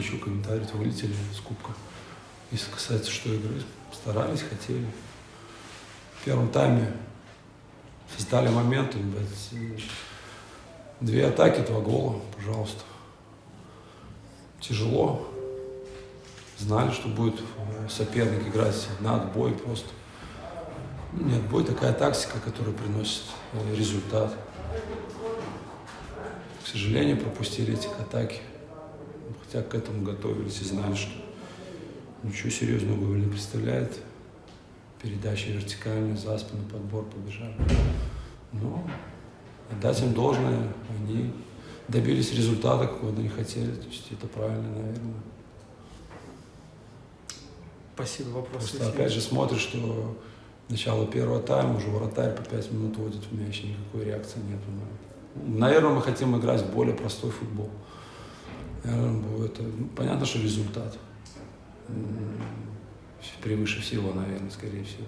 говорит, вылетели с кубка. Если касается что игры, старались, хотели. В первом тайме создали моменты, две атаки, два гола, пожалуйста. Тяжело. Знали, что будет соперник играть на отбой просто. Нет, бой такая тактика, которая приносит э, результат. К сожалению, пропустили эти атаки. Хотя к этому готовились и знали, что ничего серьезного Гоголь не представляет. Передача вертикальная, за спину, подбор, побежали. Но отдать им должное, они добились результата, какого они хотели. То есть это правильно, наверное. Спасибо, вопрос. Просто опять же смотришь, что начало первого тайма, уже вратарь по 5 минут водит в мяч, никакой реакции нет. Наверное, мы хотим играть в более простой футбол. Наверное, это, ну, понятно, что результат превыше всего, наверное, скорее всего.